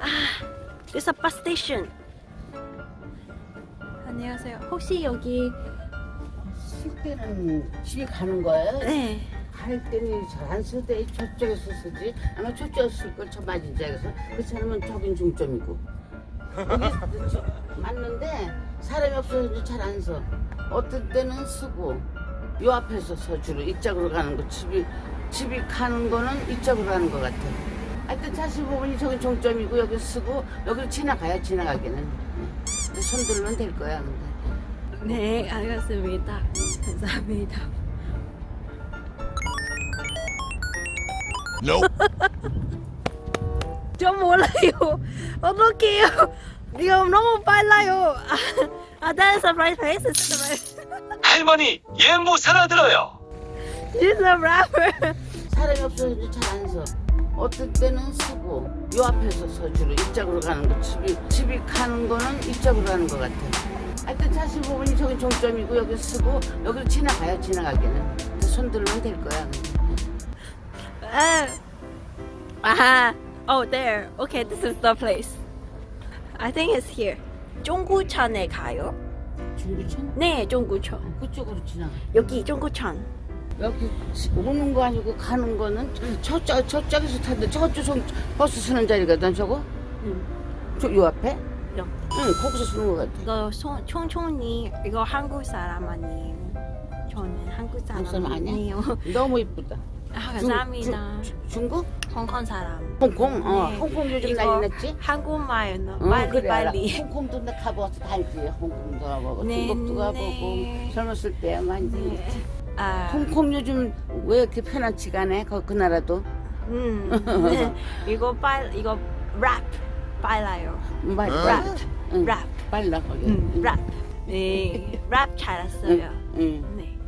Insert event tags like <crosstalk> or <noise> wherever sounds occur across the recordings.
아, there's a bus station. 안녕하세요. 혹시 여기 쓸 때는 집에 가는 거예요? 네. 갈 때는 잘안쓸때 저쪽에서 쓰지 아마 저쪽에서 쓸걸 저 맞은지에서 그 사람은 저긴 중점이고 여기 저- 맞는데 사람이 없어서 잘 안 써. 어떤 때는 쓰고 요 앞에서 서 주로 이쪽으로 가는 거 집이 집이 가는 거는 이쪽으로 가는 것 같아. 하여튼 45분이 저기 종점이고 여기 쓰고 여기를 지나가야 지나가기는 근데 손 들면 될 거야 근데. 네, 알겠습니다. 감사합니다. 저 <laughs> 몰라요. 어떡해요. 지금 너무 빨라요. 아, that's a right place. The. 할머니 얘 못 살아들어요. She's a rapper. 사람이 없어서 잘안 서. 어떤 때는 쓰고 요 앞에서 서주로 이쪽으로 가는 거 집이 집이 가는 거는 이쪽으로 가는 것 같아. 하여튼 45분이 저기 종점이고 여기 쓰고 여기를 지나가야 지나가기는 손 들면 될 거야. 아, 아하. Oh, there. Okay, this is the place. I think it's here. 종구천에 가요? 중구천? 네, 종구천. 그쪽으로 지나가. 여기 종구천. 여기 오는 거 아니고 가는 거는 저쪽 저쪽에서 타는데 저쪽 저 버스 쓰는 자리거든 저거. 음. 저요 앞에? 여. 응 거기서 쓰는 거 같아. 이거 송, 총총님 이거 한국 사람 아니에요. 저는 한국 사람, 사람? 아니에요. <laughs> 너무 이쁘다. 아, 중- 감사합니다. 중- 중국? 홍콩 사람. 홍콩? 어, 네. 홍콩 요즘 난리 났지? 한국말 너 응, 빨리 그래, 알아. 빨리. 홍콩도 나 가봐서 다 알지. 홍콩도 가보고 네, 중국도 가보고 네. 젊었을 때 많이 네. 아, 홍콩 요즘 왜 이렇게 편안치가 않아? 그, 그 나라도 음, <laughs> 네. 이거 빨 이거 랩 빨라요. 말, 어? 말, 응, 랩. 빨라 거기. 음, 응. 랩. 네, 랩 잘했어요. 응, 네.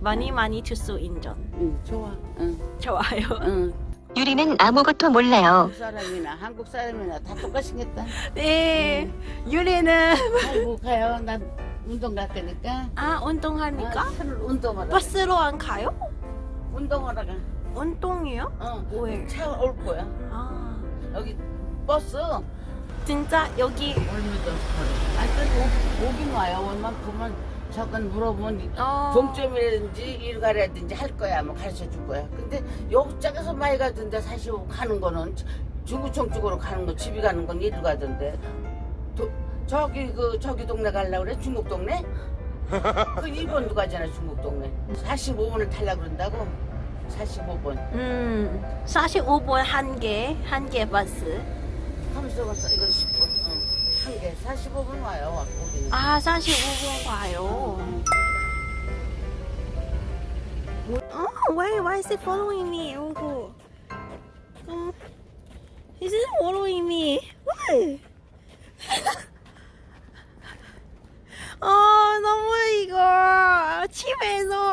많이 많이 주소 인정. 응, 좋아. 응, 좋아요. 응. 유리는 아무것도 몰라요. 한국 사람이나 한국 사람이나 다 똑같이 생겼다. 네. 유리는 아이고 가요. 난 운동 갈 거니까. 아 운동하니까 아, 운동하러. 가. 버스로 안 가요? 운동하러 가. 운동이요? 어, 왜? 차올 거야. 아 여기 버스. 진짜 여기 하여튼 오- 오긴 와요. 원만 보면 잠깐 물어보면 어, 종점이라든지 일 가라든지 할 거야. 뭐 가르쳐 줄 거야. 근데 여기짝에서 많이 가던데 사실 가는 거는 중구청 쪽으로 가는 거 집이 가는 건 이리 가던데. 도- 저기 그 저기 동네 가려고 그래? 중국 동네? <laughs> 그 일본도 가잖아 중국 동네. 45분을 타려고 그런다고? 45분. 음 45분 한개 한 개 버스 하면서 봤어. 이건 10분. 어. 한 개. 45분 와요. 아 45분 가요 어 why why is it following me 이거 음 is it following me why pedo.